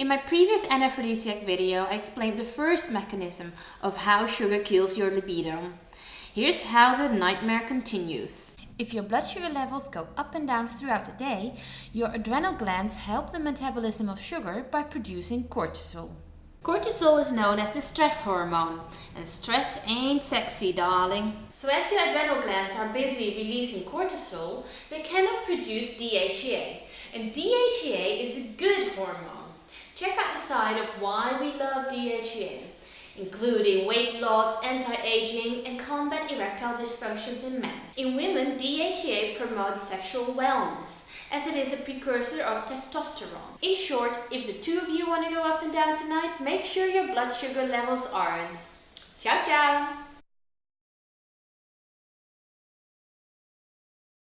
In my previous anaphrodisiac video, I explained the first mechanism of how sugar kills your libido. Here's how the nightmare continues. If your blood sugar levels go up and down throughout the day, your adrenal glands help the metabolism of sugar by producing cortisol. Cortisol is known as the stress hormone, and stress ain't sexy, darling. So as your adrenal glands are busy releasing cortisol, they cannot produce DHEA. And DHEA is a good hormone. Check out the side of why we love DHEA, including weight loss, anti-aging, and combat erectile dysfunctions in men. In women, DHEA promotes sexual wellness as it is a precursor of testosterone. In short, if the two of you want to go up and down tonight, make sure your blood sugar levels aren't. Ciao ciao!